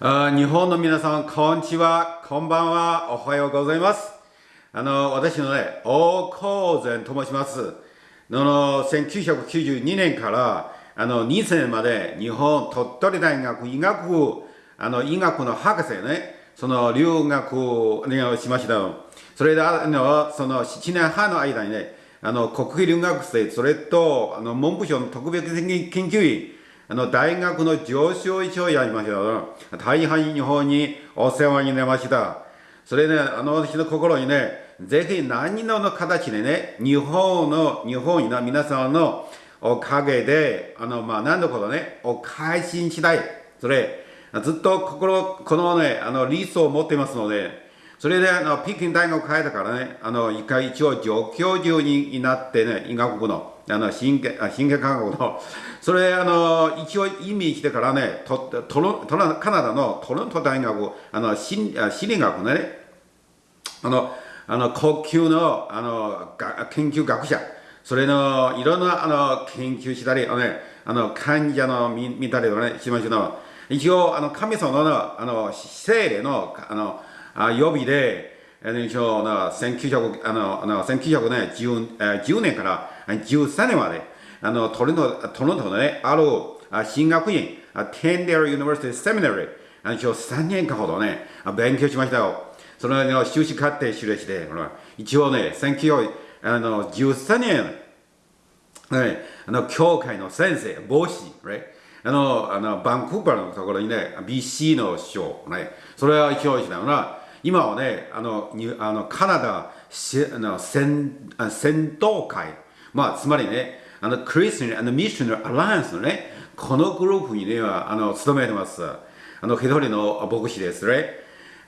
日本の皆さん、こんにちは、こんばんは、おはようございます。あの、私のね、大高前と申します。のの、1992年から、あの、2000年まで、日本鳥取大学医学部、あの、医学の博士ね、その、留学をしました。それで、あの、その、7年半の間にね、あの、国費留学生、それと、あの、文部省の特別研究員、あの、大学の上昇一をやりました。大変日本にお世話になりました。それね、あの、私の心にね、ぜひ何の形でね、日本の、日本の皆さんのおかげで、あの、まあ、何のことね、お返ししたい。それ、ずっと心、このね、あの、理想を持っていますので、それで、あの、北京大学帰ったからね、あの、一回一応上教授になってね、医学部の、あの、神経、神経科学の、それ、あの、一応意味してからね、トトロトロカナダのトロント大学、あの、心理学のね、あの、あの、高級の、あの、研究学者、それの、いろんな、あの、研究したり、あのね、あの、患者の見見たりとかね、しましたの。一応、あの、神様の、あの、精霊の、あの、あ予備で、一応、1900、あの、あの1900年、10, 10年から13年まで、あの、トロント、トロントのね、ある、進学院、テンデル・ユニバーシティ・セミナリー、一応3年間ほどね、勉強しましたよ。その、ね、修士課程修練して、一応ね、1913年、ね、あの、教会の先生、帽子、あの、あの、バンクーバーのところにね、BC の師匠、ね、それは一応したな、今はね、あの、あのカナダあの戦戦闘会、まあ、つまりね、あの、クリスチャン、あの、ミッショナルアライアンスのね、このグループにね、あの、勤めてます。あの、一人の牧師ですね。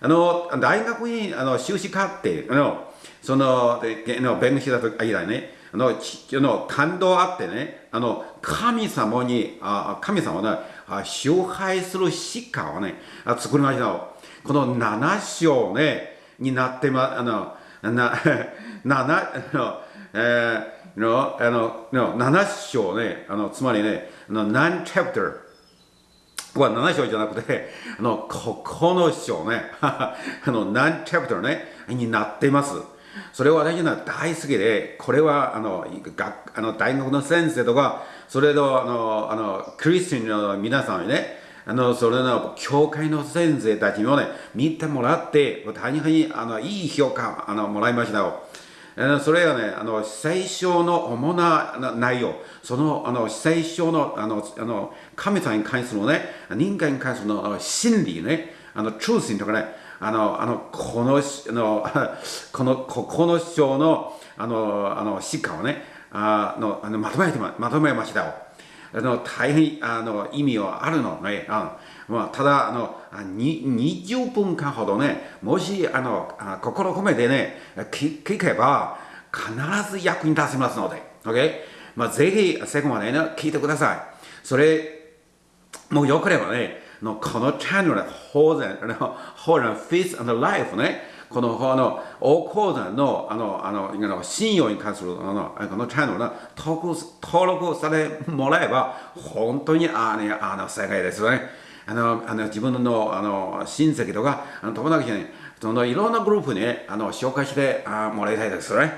あの、大学に、あの、修士課程、あの、その、の弁護士だと間にね、あの、ちの感動あってね、あの、神様に、あ神様の崇拝する詩歌をね、作りました。この7章ね、になってま、あの、な、7、の、えー、の、あの、の7章ね、あの、つまりね、あの、9 chapter? は7章じゃなくて、あの、9章ね、あの、9 chapter ね、になっています。それは私は大好きで、これは、あの、学あの大学の先生とか、それと、あの、あの、クリスチャンの皆さんにね、あの、それの、教会の先生たちにもね、見てもらって、大変に、あの、いい評価、あの、もらいましたよ。それがね、あの、聖書の主な内容、その、あの、聖書の、あの、あの神様に関するね、人間に関するの真理ね、あの、truth とかね、あの、あの、この、あの、この、この章の、あの、あの、詩歌をね、あの、あのまとめてま、まとめましたよ。あの大変あの意味はあるのね。あまあ、ただあの20分間ほどね、もしあの心込めてね聞、聞けば必ず役に立ちますので、OK? まあ、ぜひ最後までね、聞いてください。それ、もうよければね、のこのチャンネルで、ホーゼン、ホーゼン、フィス、アンドライフね、この、この、大講座の、あの、あの、の信用に関する、あの、このチャンネルの登録、登録されもらえば、本当に、あの、あの、世界ですよね。あの、あの自分の、あの、親戚とか、あの友達に、その、いろんなグループに、あの、紹介してあもらいたいですよね。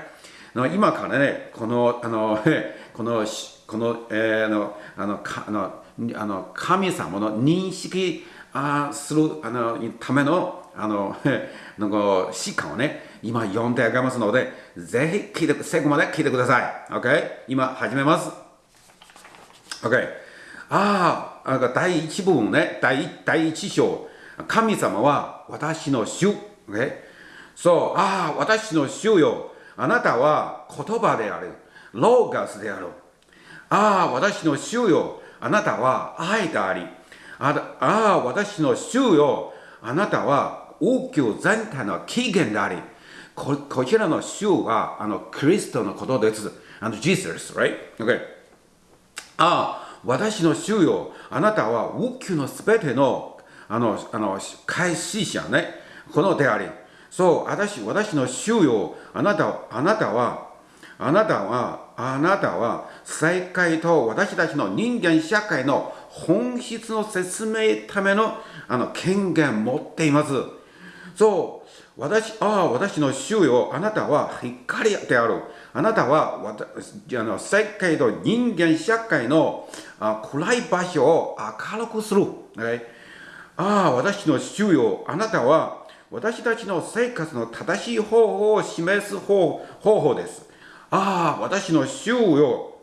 今からね、この、あの、この、この、えー、あの、あの、かあの、あの神様の認識あするあのための、あの、なんか、詩歌をね、今読んであげますので、ぜひ聞いて、最後まで聞いてください。OK? 今始めます。OK? ああ、第一部分ね、第第一章。神様は私の主。OK? そう、ああ、私の主よ。あなたは言葉である。ローガスである。ああ、私の主よ。あなたは愛であり。ああ、私の主よ。あなたは王宮全体の起源であり、ここちらの主はあのクリストのことです。あの、Jesus, right? Okay. ああ、私の主よ、あなたは王宮のすべてのあの、あの、開始者ね、このであり、そう、私、私の主よ、あなた、あなたは、あなたは、あなたは、世界と私たちの人間社会の本質の説明ためのあの権限持っています。そう、私、ああ、私の主よ、あなたは光である。あなたはあの世界と人間社会のあ暗い場所を明るくする。ね、ああ、私の主よ、あなたは私たちの生活の正しい方法を示す方法です。ああ、私の主よ、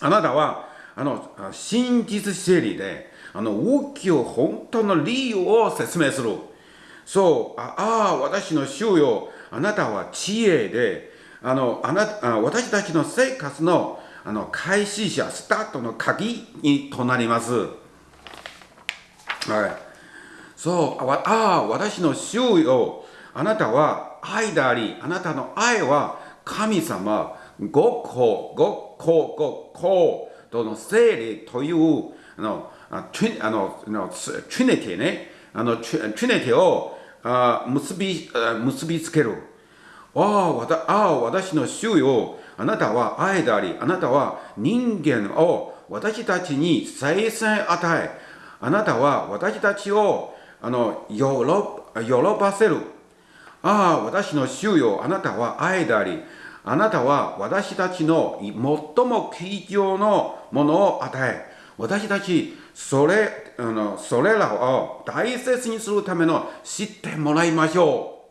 あなたはあの真実整理であの大きい本当の理由を説明する。そう、ああ、私の主よ、あなたは知恵で、あのあなあ私たちの生活のあの開始者、スタートの鍵にとなります。はい。そう、ああ、私の主よ、あなたは愛であり、あなたの愛は神様、ご子、ご子、ご子との聖霊というあのトゥあのトゥネティね、あのトゥネティをあ結び結びつける。ああ、わたああ、私の主よ、あなたは愛であり、あなたは人間を私たちに再生与え、あなたは私たちをあの喜ばせる。ああ、私の主よ、あなたは愛であり、あなたは私たちの最も貴重のものを与え、私たちそれあのそれらを大切にするための知ってもらいましょ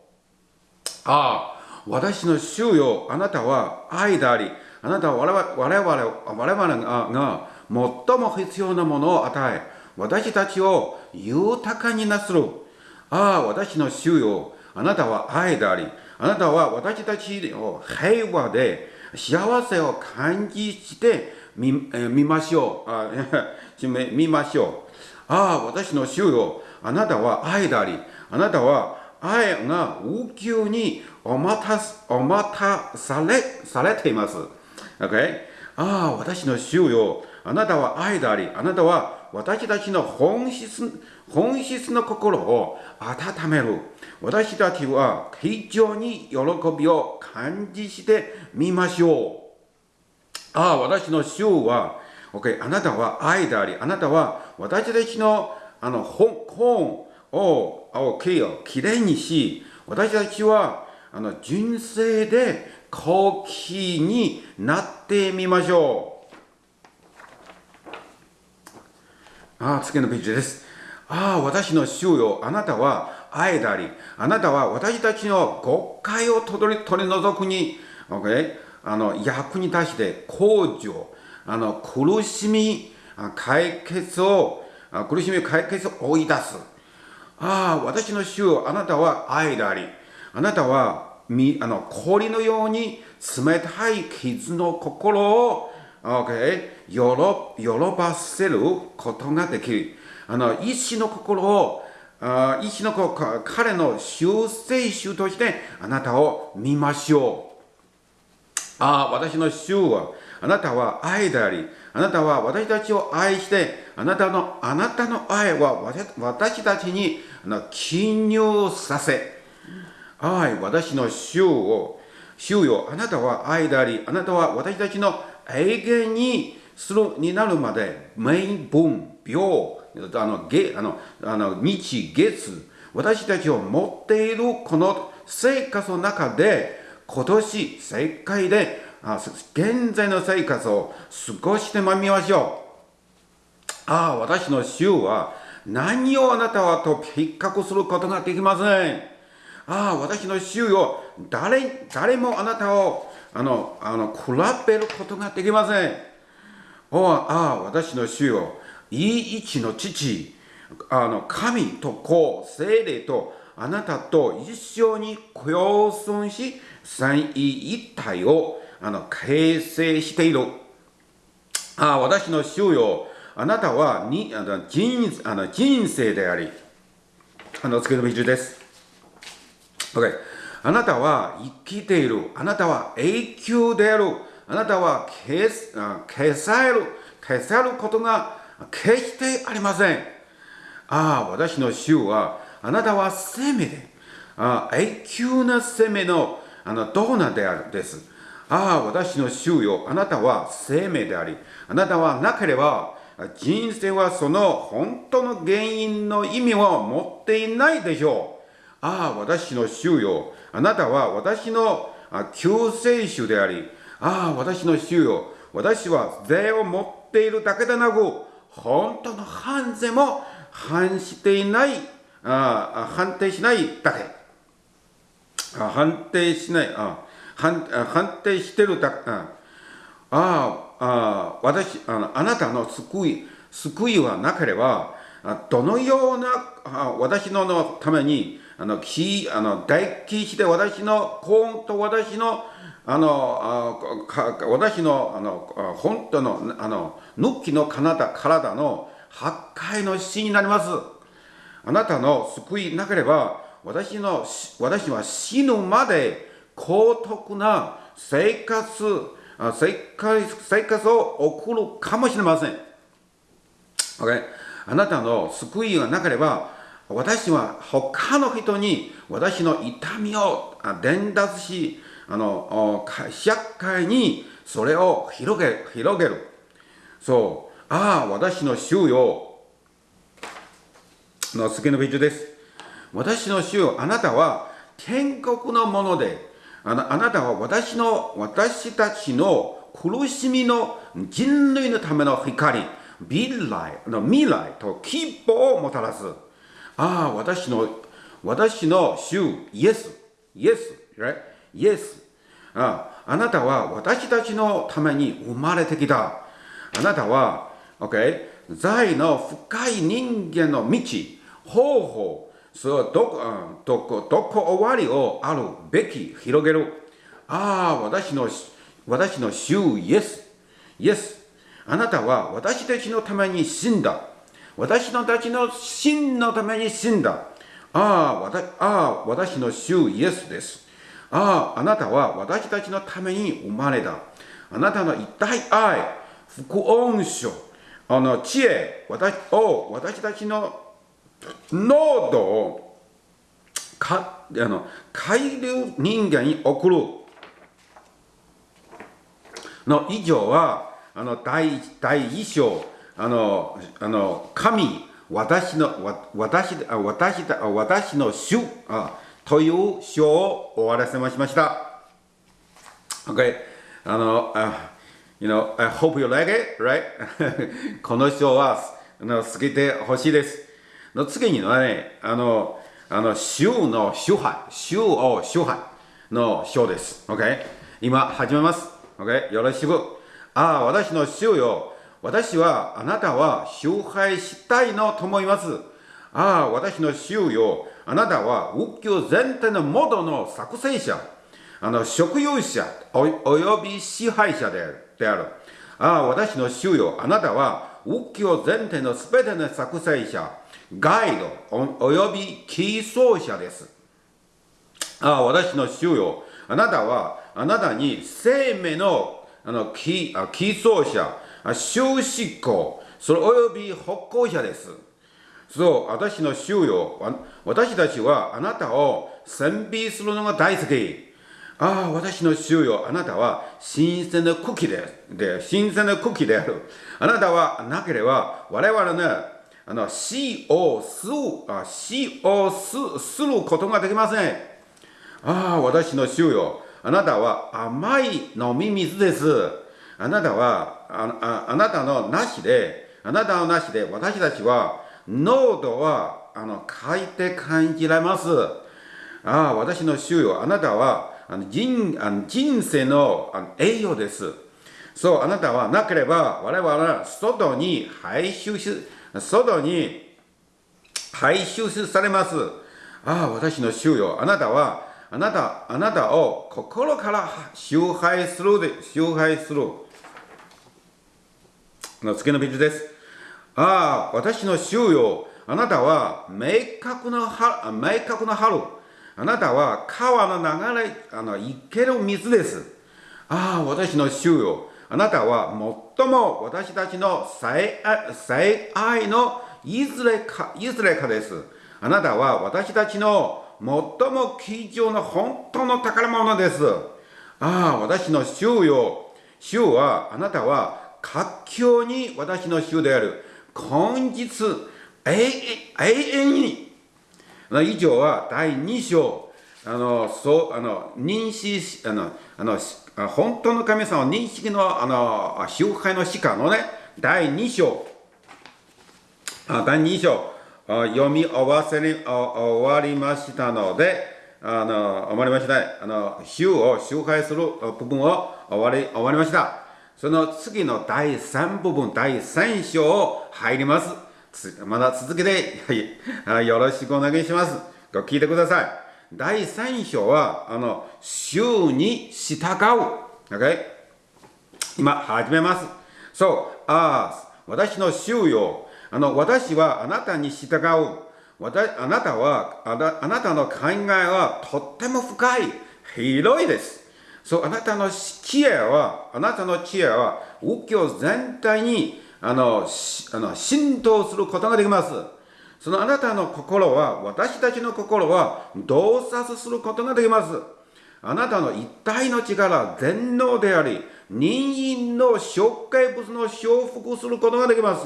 う。ああ、私の主よ、あなたは愛であり、あなたは我々我々が最も必要なものを与え、私たちを豊かになする。ああ、私の主よ、あなたは愛であり、あなたは私たちを平和で幸せを感じしてみ,、え見ましょう。あ 見ましょう。ああ、私の主よ、あなたは愛であり、あなたは愛が宇宙にお待たお待たされされています。Okay? ああ、私の主よ、あなたは愛であり、あなたは私たちの本質本質の心を温める。私たちは非常に喜びを感じしてみましょう。ああ、私の主は、OK、あなたは愛であり、あなたは私たちのあの本本ををきれいにし、私たちはあの純正で高貴になってみましょう。ああ次のページです。ああ、私の主よ、あなたは愛であり、あなたは私たちの誤解を取り取り除くに、OK あの役に立して工場、あの苦しみ解決を、苦しみ解決を追い出す。ああ、私の主よ、あなたは愛であり、あなたはみあの氷のように冷たい傷の心を、okay? 喜ばせることができる。あの意志の心をあ意志の心彼の修正主としてあなたを見ましょう。ああ、私の主はあなたは愛であり、あなたは私たちを愛して、あなたのあなたの愛は私たちに記入させ、愛、私の主を、主よ、あなたは愛であり、あなたは私たちの永遠にするになるまで、明文、病、あの月あのあの日月私たちを持っているこの生活の中で今年世界で現在の生活を過ごしてまみましょう。ああ私の主は何をあなたはと比較することができません。ああ私の主よ誰誰もあなたをあのあの比べることができません。おああ私の主よい一の父、あの神と子、精霊とあなたと一緒に共存し、三位一体をあの形成している。あ私の主よ、あなたはにあの人あの人生であり、あの次のビジュです。OK、あなたは生きている。あなたは永久である。あなたは消消される、消さることが決してありません。ああ、私の主は、あなたは生命で、あ永久な生命のあのドーナであるです。ああ、私の主よ、あなたは生命であり、あなたはなければ、人生はその本当の原因の意味を持っていないでしょう。ああ、私の主よ。あなたは私の救世主であり、ああ、私の主よ。私は税を持っているだけでなく、本当の犯罪も反していない、あ判定しないだけ。あ判定しない、あ判判定してるだけ。ああ私あの、あなたの救い、救いはなければ、どのようなあ私ののために、あの、きあの大起して私の、本と私の、あの、あか私の、あの、本当の、あの、抜きの体体の破壊の死になります。あなたの救いなければ、私の、私は死ぬまで高徳な生活、生活生活を送るかもしれません。Okay? あなたの救いがなければ、私は他の人に私の痛みを伝達し、あの、社会にそれを広げ広げる。そう、ああ、私の主よ。の次のページです。私の主よ、あなたは天国のもので、あなたは私の、私たちの苦しみの人類のための光、未来の未来と希望をもたらす。ああ、私の、私の主、イエス、イエス、イエス。ああなたは私たちのために生まれてきた。あなたは、OK、財の深い人間の道、方法、それはどこ、どこ、どこ終わりをあるべき広げる。ああ、私の、私の主イエス、イエス。あなたは私たちのために死んだ。私のたちの真のために死んだ。ああ、私ああ私の主イエスです。ああ、あなたは私たちのために生まれた。あなたの一体愛、福音書、あの知恵私を私たちの濃度をかあの海流人間に送るの以上はあの第第一章あのあの神私の私私私の主あという章を終わらせましました。Okay. あの、uh, you know, I hope you like it, right? この章はあの好きでほしいです。の次にはね、あの、あの、州の支配、州を支配の章です。OK? 今始めます。OK? よろしく。ああ、私の州よ。私は、あなたは支配したいのと思います。ああ、私の州よ。あなたは仏教全体の元の作成者、あの、職有者および支配者である。ああ、私の州よ。あなたは仏教全体のすべての作成者、ガイドおよびキー奏者です。ああ、私の主よ。あなたは、あなたに生命のあのキーキー奏者、終執行、それおよび北行者です。そう、私の主よ。私たちはあなたを賛美するのが大好き。ああ、私の主よ。あなたは新鮮な茎で、で、新鮮な茎である。あなたはなければ我々ね、あの死をす死をすすることができません。ああ、私の主よ。あなたは甘い飲み水です。あなたは、あああなたのなしで、あなたのなしで私たちは、濃度は、あの、書いて感じられます。ああ、私の主よ。あなたは、あの人あの人生のあの栄養です。そう、あなたはなければ我々は外に排出し、外に排出されます。ああ、私の主よ。あなたは、あなた、あなたを心から崇拝するで、崇拝する。の次のページです。ああ、私の主よ。あなたは明確な春、明確な春。あなたは川の流れ、あの、生ける水です。ああ、私の主よ。あなたは最も私たちの最愛のいずれか、いずれかです。あなたは私たちの最も貴重な本当の宝物です。ああ、私の主よ。主は、あなたは活況に私の主である今日永遠に以上は第2章あのそうあの認識あのあの本当の神様認識のあの集会の詩歌のね第2章。あ第2章。読み終わせに終わりましたのであの終わりました、あの週を集会する部分を終わり終わりました。その次の第3部分第3章を入ります。まだ続けて、はい、よろしくお願いします。聞いてください。第3章は、あの、週に従う。OK? 今、始めます。そう、ああ、私の週よ。あの、私はあなたに従う。あなたはあな、あなたの考えはとっても深い。広いです。そう、あなたの知恵は、あなたの知恵は、右京全体にあのあの浸透することができます。そのあなたの心は、私たちの心は洞察することができます。あなたの一体の力、全能であり、人間の障害物の修復することができます。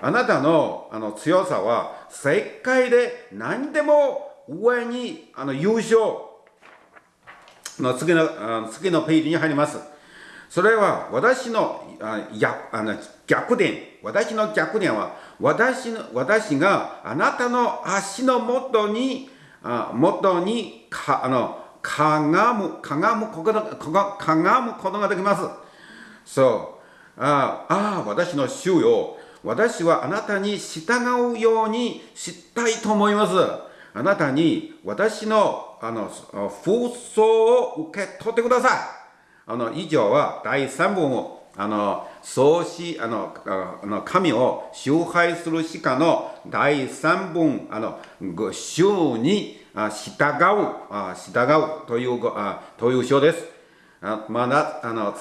あなたのあの強さは、世界で何でも上にあの優勝の次の次のページに入ります。それは私のああの逆転。私の逆転は私の私があなたの足の元に、あ元にかあのかがむ、かがむことが、かがむことができます。そう。ああ、私の主よ。私はあなたに従うようにしたいと思います。あなたに私のあの風葬を受け取ってください。あの以上は第3文をあの創始あのあの神を崇拝するしかの第3文あの主に従う従うというという章です。まだあの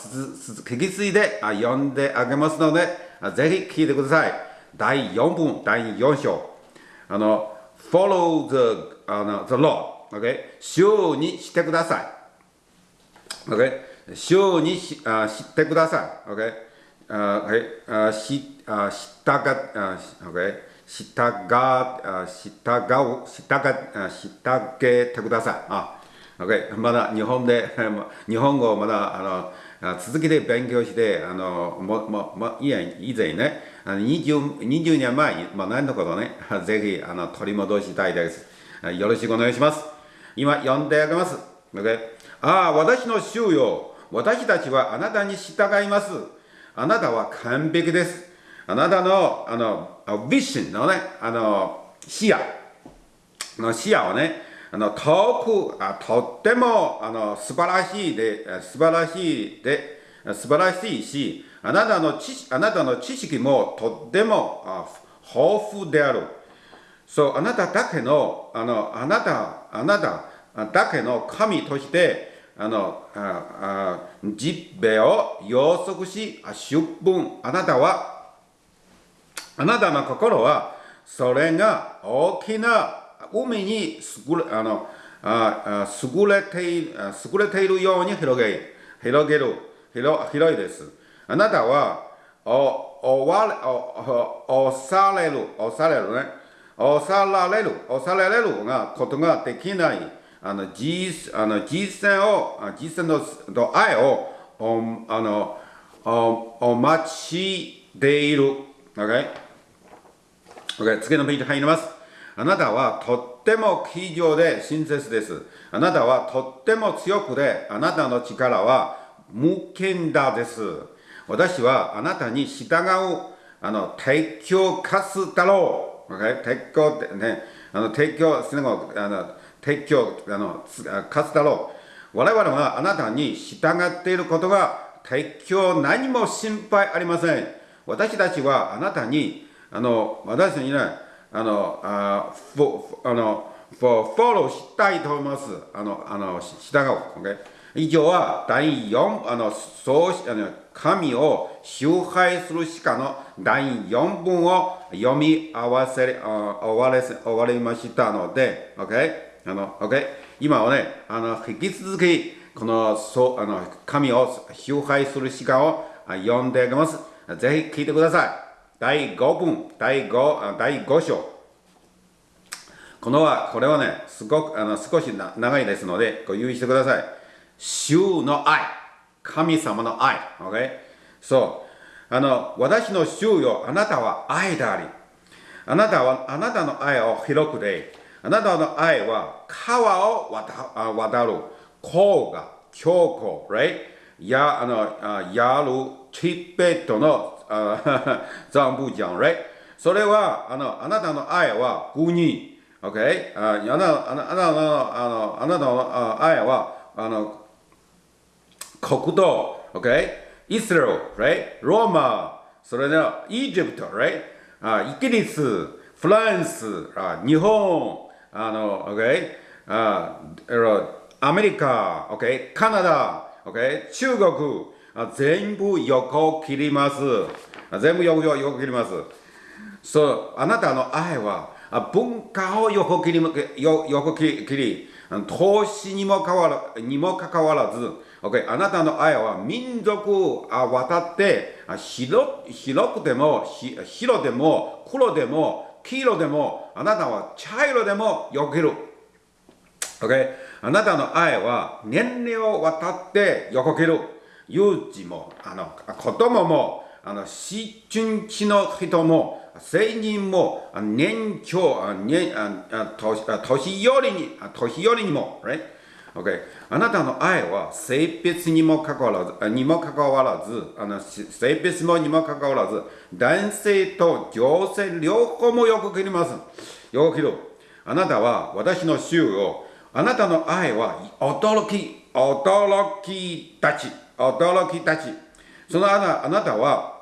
引き継いで読んであげますのでぜひ聞いてください。第4文第4章あの follow the, あの the Lord、okay? 主にしてください。Okay? 主にしあ知ってください。OK? あはい、あしあ従あ OK? 従あ従う従従けてください。あ OK? まだ日本で 日本語をまだあの続けて勉強してあのもももいや以前ね 20, 20年前に学んだことね ぜひあの取り戻したいです。よろしくお願いします。今読んであげます。OK? ああ、私の主よ私たちはあなたに従います。あなたは完璧です。あなたの、あの、ビッシンのね、あの、視野の視野をね、あの、遠く、あとっても、あの、素晴らしいで、素晴らしいで、素晴らしいし、あなたの知あなたの知識もとってもあ豊富である。そう、あなただけの、あの、あなた、あなただけの神として、あのああ実米を予測し出分あなたはあなたの心はそれが大きな海に優れあのああ優れている優れているように広げ広げる広広いです。あなたはおおわれおおされるおされるね。おさられるおされるがことができない。あの実あの実践を実践の愛をおあのおお待ちでいる。Okay? Okay, 次のページ入ります。あなたはとっても気丈で親切です。あなたはとっても強くで、あなたの力は無限だです。私はあなたに従うあの提供かすだろう。Okay? 提供ね、あの提供するのあの提供あの勝つだろう。我々はあなたに従っていることが提供何も心配ありません。私たちはあなたにあの私にねあのあフォあのフォフォローしたいと思います。あのあの従う、okay? 以上は第4あのそうあの神を崇拝するしかの第4文を読み合わせ終われ終わりましたので、OK? あの、OK? 今はね、あの、引き続き、この、そう、あの、神を崇拝する時間を読んであげます。ぜひ聞いてください。第5分、第 5, 第5章。このは、これはね、すごくあの少し長いですので、ご留意してください。主の愛。神様の愛。OK? そう。あの、私の主よ、あなたは愛であり。あなたは、あなたの愛を広くで、あなたの愛は川を渡る。甲が強固、right? や、あの、やるチベットの残部じゃん、right? それは、あの、あなたの愛は国、OK? ああなたの、あなたの、あなたの愛は、あの、国土、OK? イスラエル、right? ローマ、それでは、イージプト、right? あイギリス、フランス、あ日本、あの、OK? あアメリカ、OK? カナダ、OK? 中国、あ全部横切ります。全部横横切ります。そう、あなたの愛は文化を横切り、横切り、投資にもかわらにもかかわらず、Okay、あなたの愛は民族を渡って広広くても白でも黒でも黄色でもあなたは茶色でもよける。Okay? あなたの愛は年齢を渡って横切る。幼児もあの子供もあの思春期の人も成人も年長年年寄りに年寄りにも、right? Okay. あなたの愛は性別にもかかわらず、にもかかわらず、あの性別もにもかかわらず、男性と女性両方もよく切ります。よく切る。あなたは私の主を、あなたの愛は驚き、驚きたち、驚きたち。そのあなあなたは、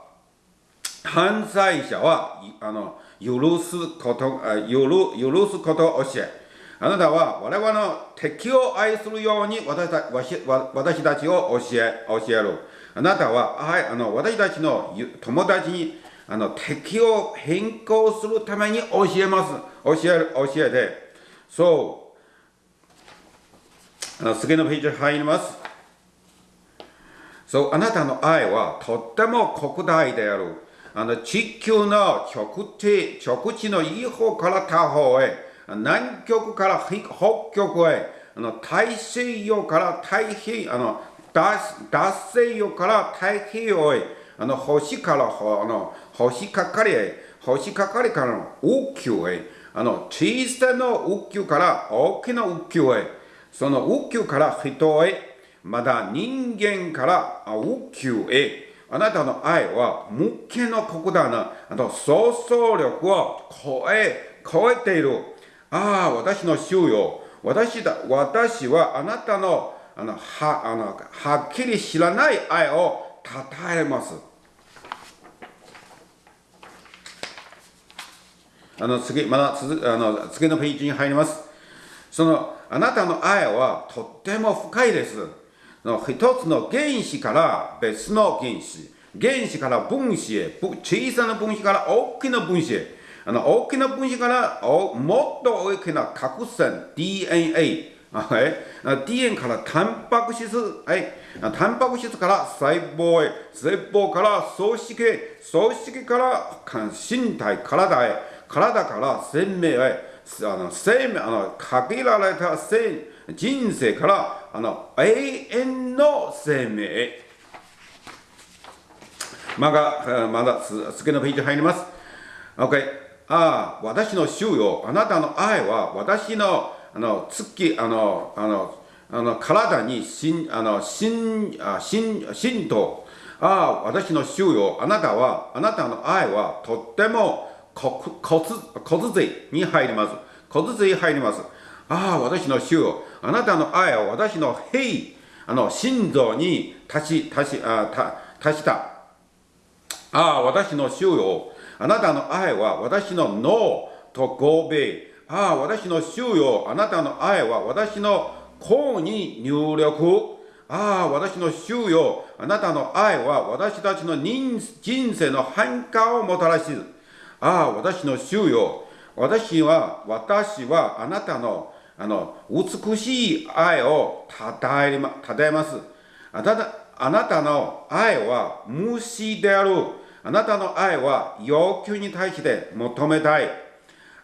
犯罪者はあの許すこと許許すことを教え、あなたは我々の敵を愛するように私た私たちを教え教える。あなたはあの私たちの友達にあの敵を変更するために教えます。教える、教えて。そう。あの次のページ入ります。そう、あなたの愛はとっても国大である。あの地球の直地直地のいい方から他方へ。南極から北極へ、あの大西洋から太平あの脱西洋から太平洋へ、あの星からあの星かかりへ、星かかりからの宇宙へ、あの小さな宇宙から大きな宇宙へ、その宇宙から人へ、まだ人間から宇宙へ、あなたの愛は無限の国だな、あの想像力を超え、超えている。ああ、私の主よ。私だ、私はあなたの、あの、は、あの、はっきり知らない愛をたたえます。あの、次、まだ続あの、次のページに入ります。その、あなたの愛はとっても深いです。の一つの原子から別の原子。原子から分子へ、小さな分子から大きな分子へ。あの大きな分子からもっと大きな核線 DNA、はい、DNA からタンパク質、はい、タンパク質から細胞へ、細胞から組織へ、組織から身体、体へ、体から生命へ、あの生命あの限られた生人生からあの永遠の生命へ。まだ、まだ次のページ入ります。OK。ああ、私の主よ、あなたの愛は私のあの月あのあのあの体にしあの浸あ浸浸透。ああ、私の主よ、あなたは、あなたの愛はとっても骨骨髄に入ります。骨髄入ります。ああ、私の主よ、あなたの愛は私の兵、あの心臓に足し、足し、あた足した。ああ、私の主よ、あなたの愛は私の脳と合米。ああ、私の主よ。あなたの愛は私の項に入力。ああ、私の主よ。あなたの愛は私たちの人生の変化をもたらし。ああ、私の主よ。私は、私はあなたのあの美しい愛をたたえたたえます。あたあなたの愛は無視である。あなたの愛は要求に対して求めたい。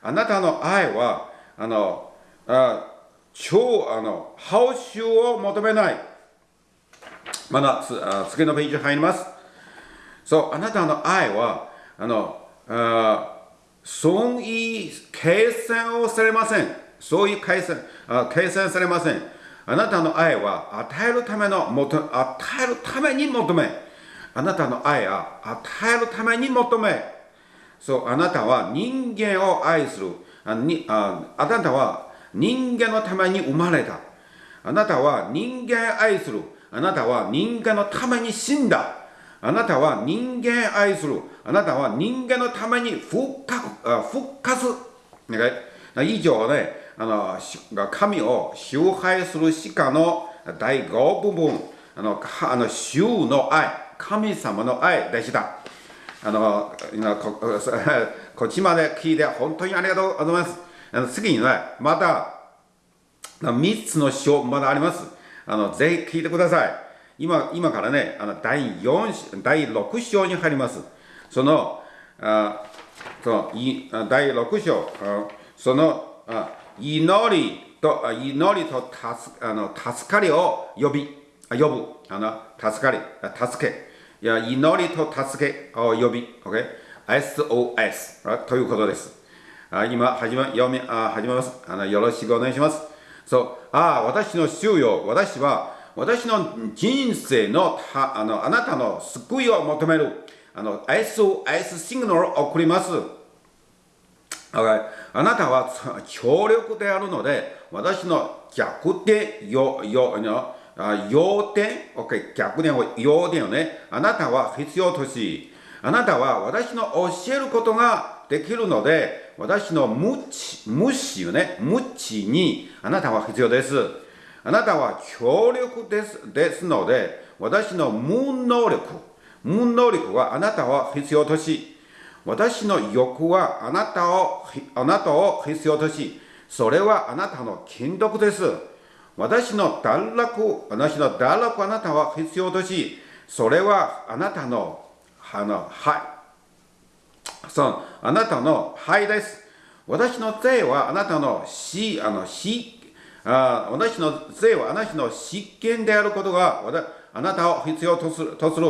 あなたの愛は、あの、あ超、あの、報酬を求めない。まだ次のページ入ります。そう、あなたの愛は、あの、あ損益計算をされません。そういう計算あ計算されません。あなたの愛は与えるための与えるために求め。あなたの愛は与えるために求め。そう、あなたは人間を愛する。あにああなたは人間のために生まれた。あなたは人間愛する。あなたは人間のために死んだ。あなたは人間愛する。あなたは人間のために復活、復活。以上ね、あの神を崇拝する詩歌の第5部分、あのあの主の愛、神様の愛でした。あのこ こっちまで聞いて本当にありがとうございます。あの次にね、また3つの章まだあります。あのぜひ聞いてください。今今からね、あの第4第6章に入ります。その、あそのい第6章、そのあ祈りと祈りと助あの助かりを呼び、呼ぶ、あの助かり、助け、いや祈りと助けを呼び、OK? SOS ということです。あ今始ま読みあ始めますあの。よろしくお願いします。そう、ああ、私の主よ、私は私の人生のたあのあなたの救いを求めるあの SOS シグナルを送ります。あなたは強力であるので、私の逆転、よ、よ、要点、OK、逆転を、要点をね、あなたは必要とし、あなたは私の教えることができるので、私の無知、無視よね、無知にあなたは必要です。あなたは強力ですですので、私の無能力、無能力はあなたは必要とし、私の欲はあなたをあなたを必要とし、それはあなたの金属です。私の堕落、私の堕落あなたは必要とし、それはあなたの、あの、はい。そう、あなたの肺です。私の罪はあなたの死、あの死あ私の罪はあなたの執権であることがあなたを必要とするとする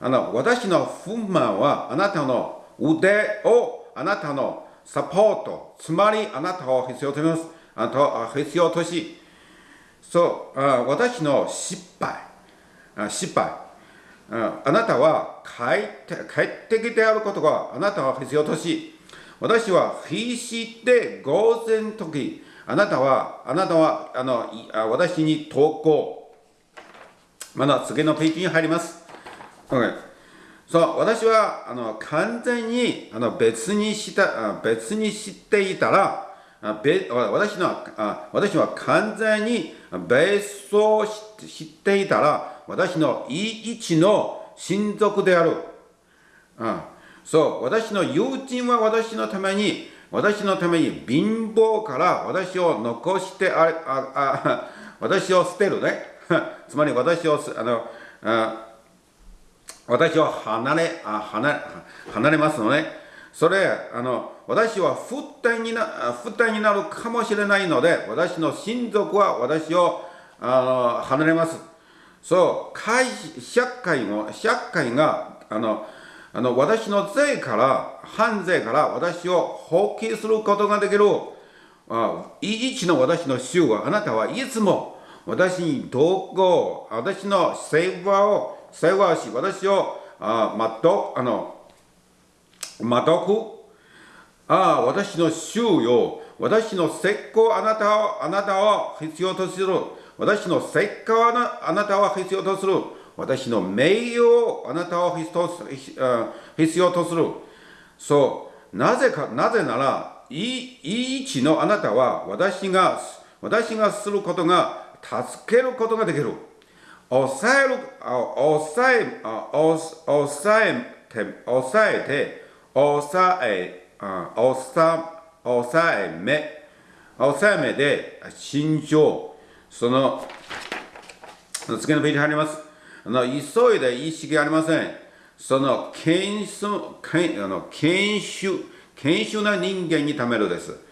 あの私の不満はあなたの腕をあなたのサポートつまりあなたを必要としますあなたを必要としそう。私の失敗。失敗。あなたは快適であることがあなたは必要とし私は必死で偶然時あなたは、あなたは、あの、私に投稿。まだ次のページに入ります。OK そう、私は、あの、完全に、あの、別にした、別に知っていたら、私の私は完全に別荘知っていたら、私の位置の親族である。うん、そう、私の友人は私のために私のために貧乏から私を残してあああ私を捨てるね つまり私をあのあ私を離れあ離離れますのねそれあの私は負担にな負担になるかもしれないので私の親族は私をあの離れますそう会社会も社会があのあの私の税から、犯税から私を放棄することができる。あ一の私の主はあなたはいつも私に同行、私の世話を、世話し、私を、あまと、あの、まとく。ああ、私の主よ、私の石膏あなたを、あなたを必要とする。私の石膏あなたは必要とする。私の名誉をあなたを必要とする。そう。なぜか、なぜなら、いい位置のあなたは私が、私がすることが助けることができる。抑える、抑え、抑えて、抑えて、抑え、抑えめ、抑えめで、心情、その、次のページ入ります。あの急いで意識ありません。その研修、研あの研修、研修な人間にためるです。